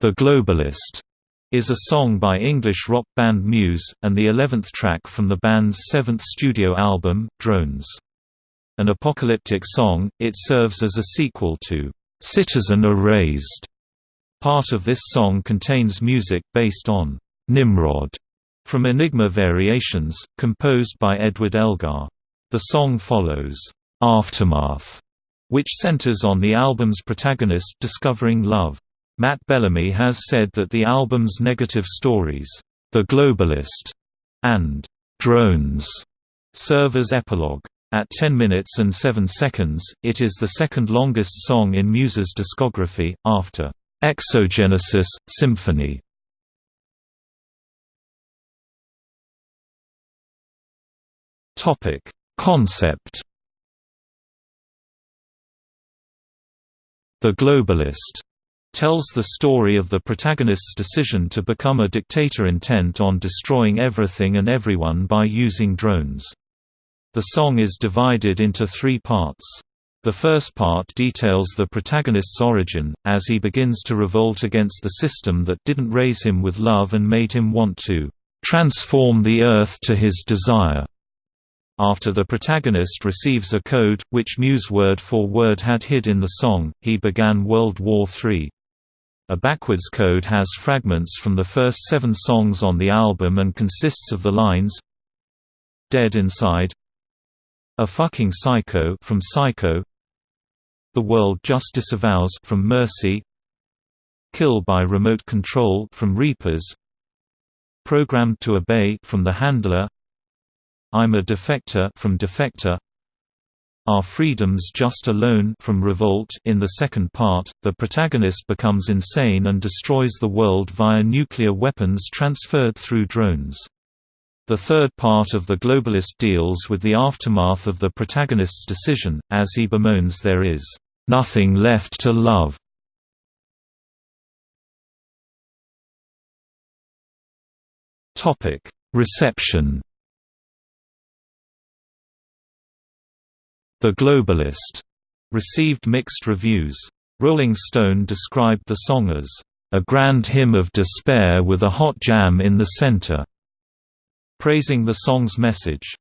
The Globalist is a song by English rock band Muse, and the eleventh track from the band's seventh studio album, Drones. An apocalyptic song, it serves as a sequel to Citizen Erased. Part of this song contains music based on Nimrod from Enigma Variations, composed by Edward Elgar. The song follows Aftermath, which centers on the album's protagonist discovering love. Matt Bellamy has said that the album's negative stories, The Globalist and Drones, serve as epilogue. At 10 minutes and 7 seconds, it is the second longest song in Muse's discography, after Exogenesis, Symphony. Concept The Globalist tells the story of the protagonist's decision to become a dictator intent on destroying everything and everyone by using drones. The song is divided into three parts. The first part details the protagonist's origin, as he begins to revolt against the system that didn't raise him with love and made him want to transform the Earth to his desire. After the protagonist receives a code, which Muse word for word had hid in the song, he began World War III. A backwards code has fragments from the first seven songs on the album and consists of the lines Dead Inside A Fucking Psycho from Psycho The World Just Disavows from Mercy Kill by Remote Control from Reapers Programmed to Obey from The Handler I'm a Defector from Defector are Freedoms Just Alone from Revolt in the second part, the protagonist becomes insane and destroys the world via nuclear weapons transferred through drones. The third part of The Globalist deals with the aftermath of the protagonist's decision, as he bemoans there is, "...nothing left to love." Reception The Globalist received mixed reviews. Rolling Stone described the song as a grand hymn of despair with a hot jam in the center, praising the song's message.